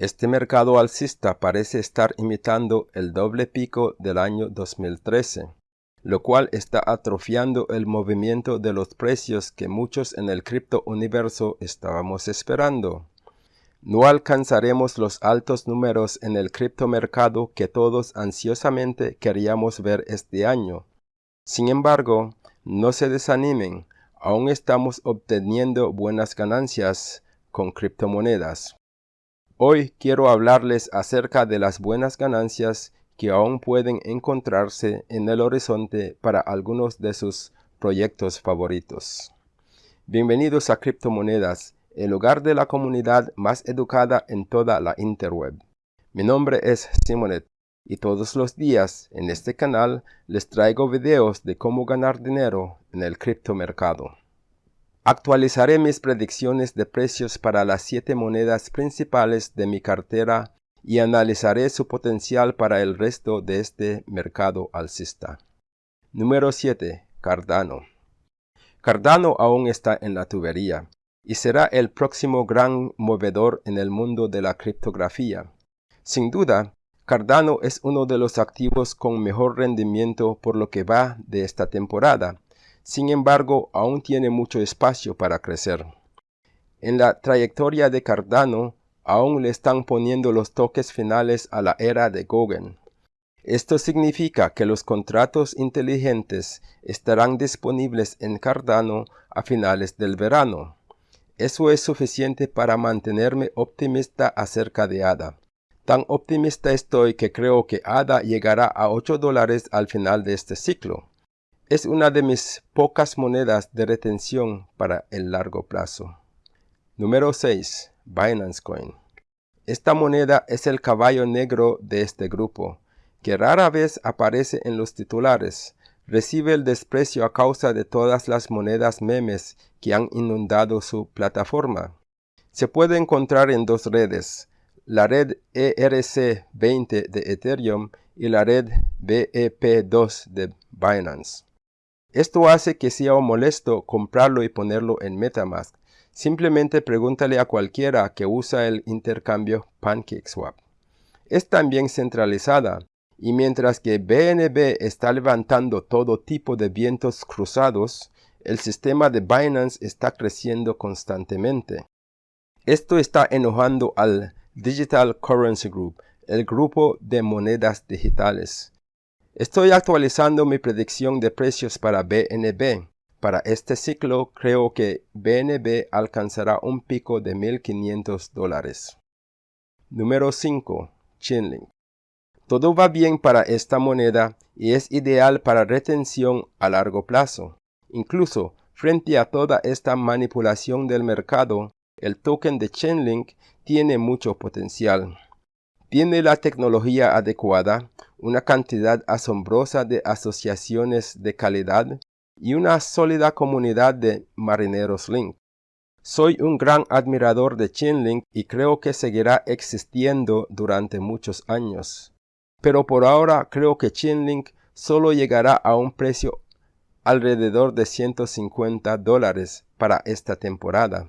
Este mercado alcista parece estar imitando el doble pico del año 2013, lo cual está atrofiando el movimiento de los precios que muchos en el cripto universo estábamos esperando. No alcanzaremos los altos números en el criptomercado que todos ansiosamente queríamos ver este año. Sin embargo, no se desanimen, aún estamos obteniendo buenas ganancias con criptomonedas. Hoy quiero hablarles acerca de las buenas ganancias que aún pueden encontrarse en el horizonte para algunos de sus proyectos favoritos. Bienvenidos a Criptomonedas, el hogar de la comunidad más educada en toda la interweb. Mi nombre es Simonet y todos los días en este canal les traigo videos de cómo ganar dinero en el criptomercado. Actualizaré mis predicciones de precios para las siete monedas principales de mi cartera y analizaré su potencial para el resto de este mercado alcista. Número 7. Cardano. Cardano aún está en la tubería y será el próximo gran movedor en el mundo de la criptografía. Sin duda, Cardano es uno de los activos con mejor rendimiento por lo que va de esta temporada sin embargo, aún tiene mucho espacio para crecer. En la trayectoria de Cardano, aún le están poniendo los toques finales a la era de Gauguin. Esto significa que los contratos inteligentes estarán disponibles en Cardano a finales del verano. Eso es suficiente para mantenerme optimista acerca de ADA. Tan optimista estoy que creo que ADA llegará a 8 dólares al final de este ciclo. Es una de mis pocas monedas de retención para el largo plazo. Número 6. Binance Coin. Esta moneda es el caballo negro de este grupo, que rara vez aparece en los titulares. Recibe el desprecio a causa de todas las monedas memes que han inundado su plataforma. Se puede encontrar en dos redes, la red ERC20 de Ethereum y la red BEP2 de Binance. Esto hace que sea molesto comprarlo y ponerlo en Metamask. Simplemente pregúntale a cualquiera que usa el intercambio PancakeSwap. Es también centralizada, y mientras que BNB está levantando todo tipo de vientos cruzados, el sistema de Binance está creciendo constantemente. Esto está enojando al Digital Currency Group, el grupo de monedas digitales. Estoy actualizando mi predicción de precios para BNB. Para este ciclo creo que BNB alcanzará un pico de 1.500 dólares. Número 5. Chainlink. Todo va bien para esta moneda y es ideal para retención a largo plazo. Incluso frente a toda esta manipulación del mercado, el token de Chainlink tiene mucho potencial. Tiene la tecnología adecuada, una cantidad asombrosa de asociaciones de calidad y una sólida comunidad de marineros Link. Soy un gran admirador de Chainlink y creo que seguirá existiendo durante muchos años. Pero por ahora creo que Chainlink solo llegará a un precio alrededor de 150 dólares para esta temporada.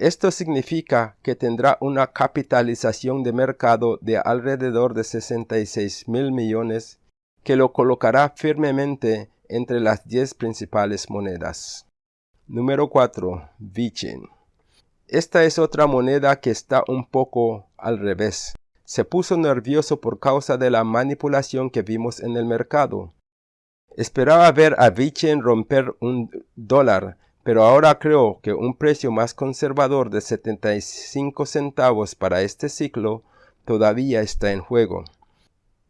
Esto significa que tendrá una capitalización de mercado de alrededor de 66 mil millones, que lo colocará firmemente entre las 10 principales monedas. Número 4. VeChain. Esta es otra moneda que está un poco al revés. Se puso nervioso por causa de la manipulación que vimos en el mercado. Esperaba ver a VeChain romper un dólar, pero ahora creo que un precio más conservador de 75 centavos para este ciclo todavía está en juego.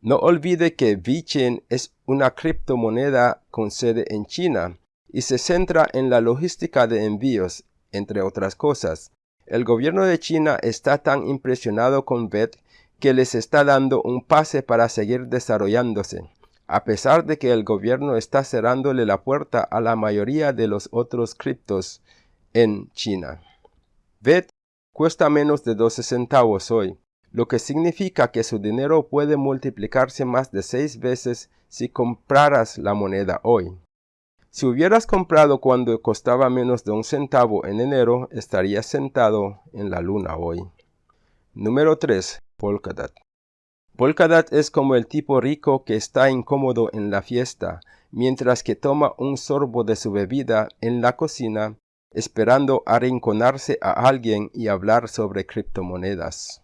No olvide que VeChain es una criptomoneda con sede en China y se centra en la logística de envíos, entre otras cosas. El gobierno de China está tan impresionado con VET que les está dando un pase para seguir desarrollándose a pesar de que el gobierno está cerrándole la puerta a la mayoría de los otros criptos en China. VET cuesta menos de 12 centavos hoy, lo que significa que su dinero puede multiplicarse más de 6 veces si compraras la moneda hoy. Si hubieras comprado cuando costaba menos de un centavo en enero, estarías sentado en la luna hoy. Número 3. Polkadot. Polkadot es como el tipo rico que está incómodo en la fiesta, mientras que toma un sorbo de su bebida en la cocina, esperando arrinconarse a alguien y hablar sobre criptomonedas.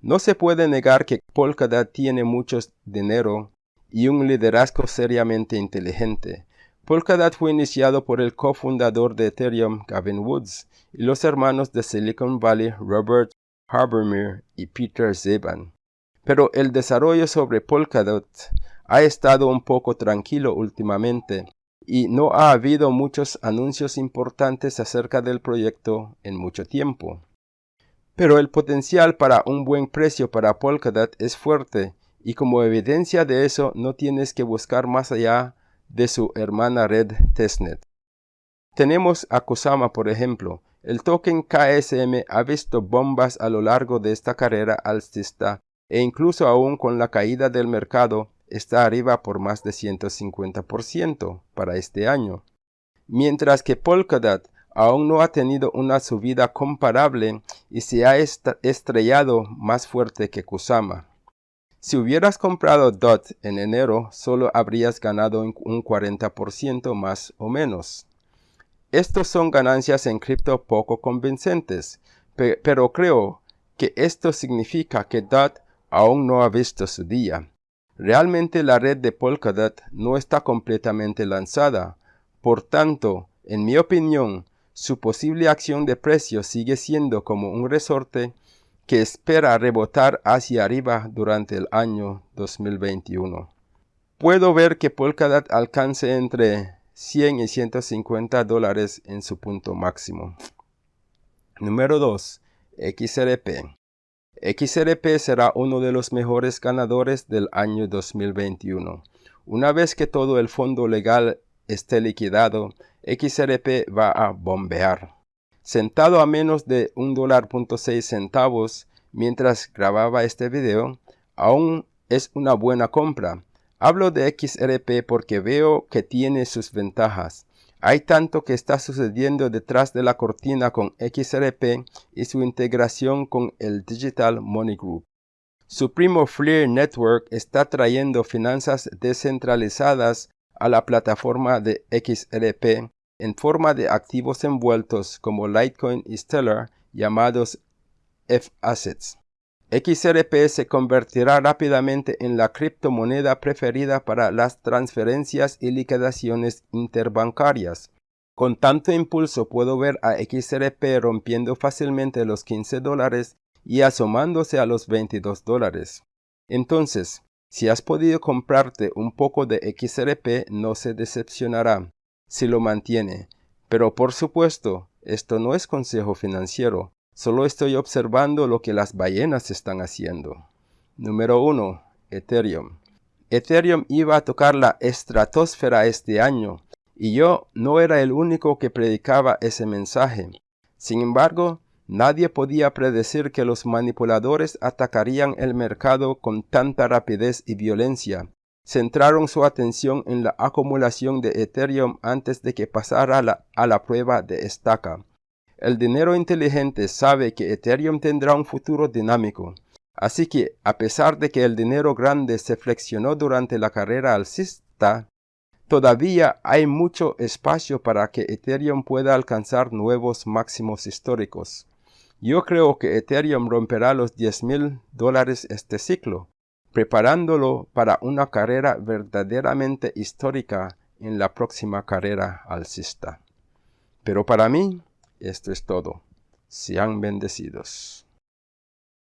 No se puede negar que Polkadot tiene mucho dinero y un liderazgo seriamente inteligente. Polkadot fue iniciado por el cofundador de Ethereum, Gavin Woods, y los hermanos de Silicon Valley, Robert Habermeer y Peter Zeban. Pero el desarrollo sobre Polkadot ha estado un poco tranquilo últimamente y no ha habido muchos anuncios importantes acerca del proyecto en mucho tiempo. Pero el potencial para un buen precio para Polkadot es fuerte y como evidencia de eso no tienes que buscar más allá de su hermana red testnet. Tenemos a Kusama por ejemplo. El token KSM ha visto bombas a lo largo de esta carrera alcista e incluso aún con la caída del mercado está arriba por más de 150% para este año. Mientras que Polkadot aún no ha tenido una subida comparable y se ha estrellado más fuerte que Kusama. Si hubieras comprado DOT en enero, solo habrías ganado un 40% más o menos. Estos son ganancias en cripto poco convincentes, pero creo que esto significa que DOT aún no ha visto su día. Realmente la red de Polkadot no está completamente lanzada, por tanto, en mi opinión, su posible acción de precio sigue siendo como un resorte que espera rebotar hacia arriba durante el año 2021. Puedo ver que Polkadot alcance entre 100 y 150 dólares en su punto máximo. Número 2. XRP. XRP será uno de los mejores ganadores del año 2021. Una vez que todo el fondo legal esté liquidado, XRP va a bombear. Sentado a menos de $1.6 centavos mientras grababa este video, aún es una buena compra. Hablo de XRP porque veo que tiene sus ventajas. Hay tanto que está sucediendo detrás de la cortina con XRP y su integración con el Digital Money Group. Su primo Fleer Network está trayendo finanzas descentralizadas a la plataforma de XRP en forma de activos envueltos como Litecoin y Stellar llamados F-Assets. XRP se convertirá rápidamente en la criptomoneda preferida para las transferencias y liquidaciones interbancarias. Con tanto impulso puedo ver a XRP rompiendo fácilmente los 15 dólares y asomándose a los 22 dólares. Entonces, si has podido comprarte un poco de XRP, no se decepcionará si lo mantiene. Pero por supuesto, esto no es consejo financiero. Solo estoy observando lo que las ballenas están haciendo. Número 1. Ethereum. Ethereum iba a tocar la estratosfera este año, y yo no era el único que predicaba ese mensaje. Sin embargo, nadie podía predecir que los manipuladores atacarían el mercado con tanta rapidez y violencia. Centraron su atención en la acumulación de Ethereum antes de que pasara a la prueba de estaca. El dinero inteligente sabe que Ethereum tendrá un futuro dinámico. Así que, a pesar de que el dinero grande se flexionó durante la carrera alcista, todavía hay mucho espacio para que Ethereum pueda alcanzar nuevos máximos históricos. Yo creo que Ethereum romperá los 10 mil dólares este ciclo, preparándolo para una carrera verdaderamente histórica en la próxima carrera alcista. Pero para mí, esto es todo. Sean bendecidos.